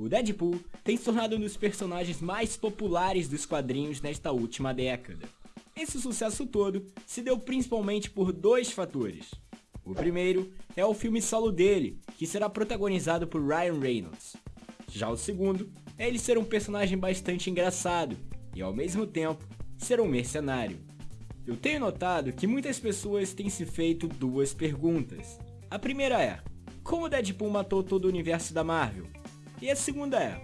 O Deadpool tem se tornado um dos personagens mais populares dos quadrinhos nesta última década. Esse sucesso todo se deu principalmente por dois fatores. O primeiro é o filme solo dele, que será protagonizado por Ryan Reynolds. Já o segundo é ele ser um personagem bastante engraçado e ao mesmo tempo ser um mercenário. Eu tenho notado que muitas pessoas têm se feito duas perguntas. A primeira é: como Deadpool matou todo o universo da Marvel? E a segunda é: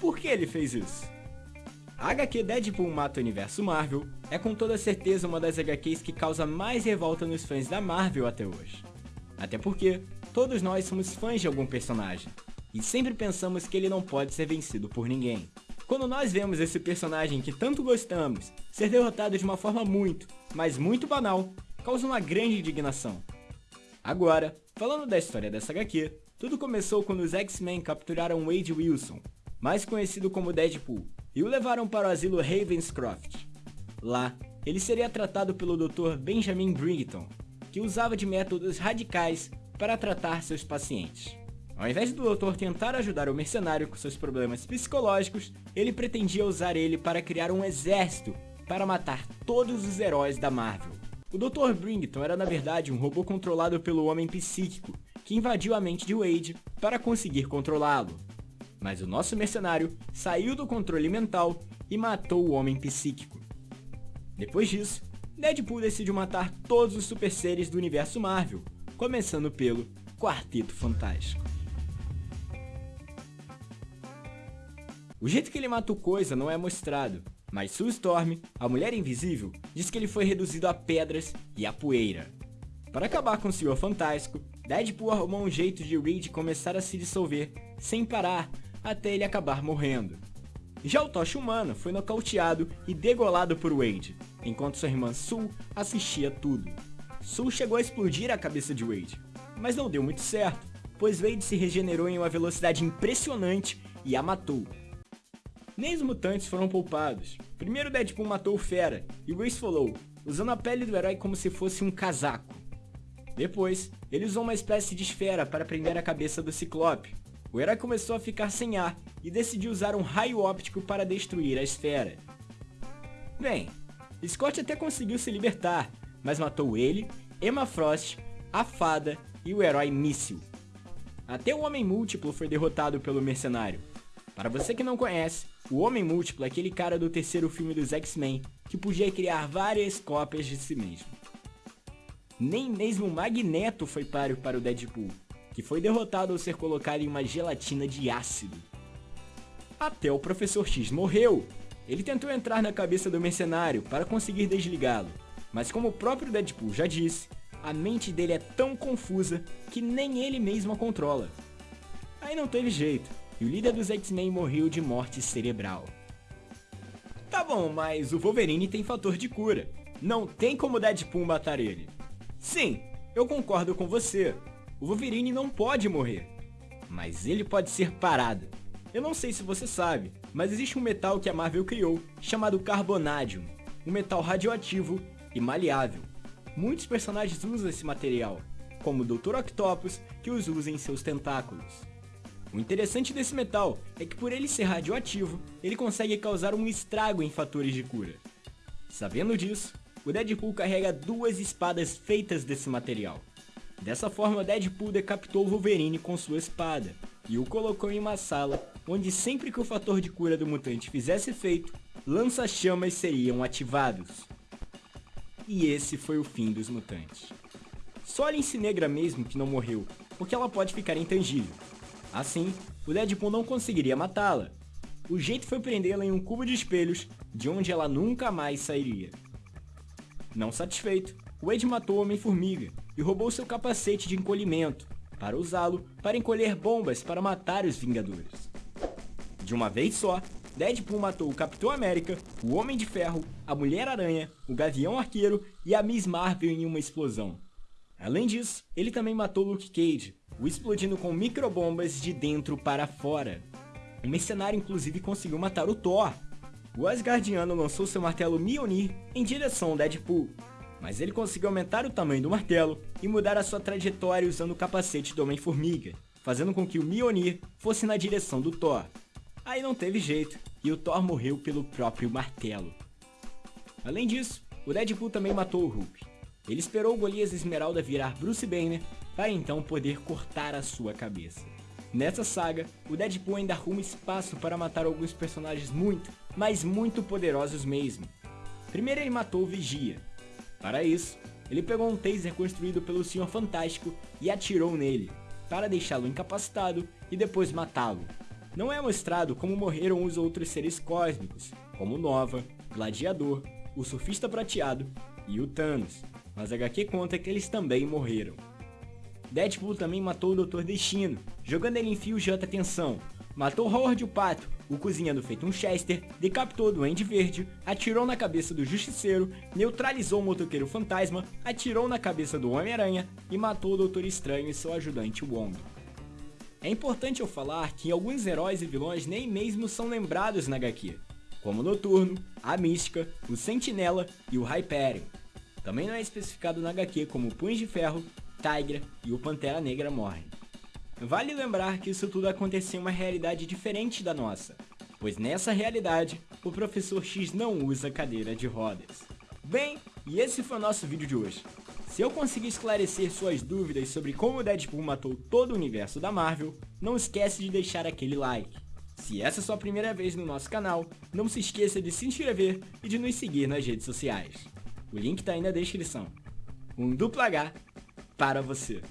por que ele fez isso? A HQ Deadpool Mata o Universo Marvel é com toda certeza uma das HQs que causa mais revolta nos fãs da Marvel até hoje. Até porque todos nós somos fãs de algum personagem, e sempre pensamos que ele não pode ser vencido por ninguém. Quando nós vemos esse personagem que tanto gostamos ser derrotado de uma forma muito, mas muito banal, causa uma grande indignação. Agora, falando da história dessa HQ, tudo começou quando os X-Men capturaram Wade Wilson, mais conhecido como Deadpool, e o levaram para o asilo Ravenscroft. Lá, ele seria tratado pelo Dr. Benjamin Brington, que usava de métodos radicais para tratar seus pacientes. Ao invés do doutor tentar ajudar o mercenário com seus problemas psicológicos, ele pretendia usar ele para criar um exército para matar todos os heróis da Marvel. O Dr. Brington era na verdade um robô controlado pelo homem psíquico, que invadiu a mente de Wade para conseguir controlá-lo. Mas o nosso mercenário saiu do controle mental e matou o homem psíquico. Depois disso, Deadpool decidiu matar todos os super seres do universo Marvel, começando pelo Quarteto Fantástico. O jeito que ele mata o Coisa não é mostrado, mas Sue Storm, a Mulher Invisível, diz que ele foi reduzido a pedras e a poeira. Para acabar com o Senhor Fantástico, Deadpool arrumou um jeito de Reed começar a se dissolver, sem parar, até ele acabar morrendo. Já o Tocha Humano foi nocauteado e degolado por Wade, enquanto sua irmã Sue assistia tudo. Sue chegou a explodir a cabeça de Wade, mas não deu muito certo, pois Wade se regenerou em uma velocidade impressionante e a matou. Nem os mutantes foram poupados. Primeiro Deadpool matou o Fera e Grace falou, usando a pele do herói como se fosse um casaco. Depois, ele usou uma espécie de esfera para prender a cabeça do Ciclope, o herói começou a ficar sem ar e decidiu usar um raio óptico para destruir a esfera. Bem, Scott até conseguiu se libertar, mas matou ele, Emma Frost, a Fada e o herói Míssil. Até o Homem Múltiplo foi derrotado pelo mercenário. Para você que não conhece, o Homem Múltiplo é aquele cara do terceiro filme dos X-Men que podia criar várias cópias de si mesmo. Nem mesmo o Magneto foi páreo para o Deadpool, que foi derrotado ao ser colocado em uma gelatina de ácido. Até o Professor X morreu. Ele tentou entrar na cabeça do mercenário para conseguir desligá-lo, mas como o próprio Deadpool já disse, a mente dele é tão confusa que nem ele mesmo a controla. Aí não teve jeito, e o líder dos X-Men morreu de morte cerebral. Tá bom, mas o Wolverine tem fator de cura. Não tem como Deadpool matar ele. Sim, eu concordo com você, o Wolverine não pode morrer, mas ele pode ser parado. Eu não sei se você sabe, mas existe um metal que a Marvel criou, chamado Carbonadium, um metal radioativo e maleável. Muitos personagens usam esse material, como o Dr. Octopus, que os usa em seus tentáculos. O interessante desse metal é que por ele ser radioativo, ele consegue causar um estrago em fatores de cura. Sabendo disso, o Deadpool carrega duas espadas feitas desse material. Dessa forma, Deadpool decapitou Wolverine com sua espada e o colocou em uma sala onde sempre que o fator de cura do mutante fizesse efeito, lança-chamas seriam ativados. E esse foi o fim dos mutantes. Só a Lince Negra mesmo que não morreu, porque ela pode ficar intangível. Assim, o Deadpool não conseguiria matá-la. O jeito foi prendê-la em um cubo de espelhos, de onde ela nunca mais sairia. Não satisfeito, Wade matou o Homem-Formiga e roubou seu capacete de encolhimento, para usá-lo para encolher bombas para matar os Vingadores. De uma vez só, Deadpool matou o Capitão América, o Homem de Ferro, a Mulher-Aranha, o Gavião Arqueiro e a Miss Marvel em uma explosão. Além disso, ele também matou Luke Cage, o explodindo com microbombas de dentro para fora. O mercenário inclusive conseguiu matar o Thor. O Asgardiano lançou seu martelo Mjolnir em direção ao Deadpool, mas ele conseguiu aumentar o tamanho do martelo e mudar a sua trajetória usando o capacete do Homem-Formiga, fazendo com que o Mjolnir fosse na direção do Thor. Aí não teve jeito, e o Thor morreu pelo próprio martelo. Além disso, o Deadpool também matou o Hulk. Ele esperou o Golias Esmeralda virar Bruce Banner para então poder cortar a sua cabeça. Nessa saga, o Deadpool ainda arruma espaço para matar alguns personagens muito, mas muito poderosos mesmo. Primeiro ele matou o Vigia. Para isso, ele pegou um taser construído pelo Senhor Fantástico e atirou nele, para deixá-lo incapacitado e depois matá-lo. Não é mostrado como morreram os outros seres cósmicos, como Nova, Gladiador, o Surfista Prateado e o Thanos, mas a HQ conta que eles também morreram. Deadpool também matou o Dr. Destino, jogando ele em fios de alta tensão. Matou Howard o Pato, o cozinhando feito um Chester, decapitou o Duende Verde, atirou na cabeça do Justiceiro, neutralizou o Motoqueiro Fantasma, atirou na cabeça do Homem-Aranha e matou o Doutor Estranho e seu ajudante Wong. É importante eu falar que alguns heróis e vilões nem mesmo são lembrados na HQ, como o Noturno, a Mística, o Sentinela e o Hyperion. Também não é especificado na HQ como Punho de Ferro, Tigra e o Pantera Negra morrem. Vale lembrar que isso tudo aconteceu em uma realidade diferente da nossa, pois nessa realidade, o Professor X não usa cadeira de rodas. Bem, e esse foi o nosso vídeo de hoje. Se eu conseguir esclarecer suas dúvidas sobre como o Deadpool matou todo o universo da Marvel, não esquece de deixar aquele like. Se essa é sua primeira vez no nosso canal, não se esqueça de se inscrever e de nos seguir nas redes sociais. O link está aí na descrição. Um duplo H para você.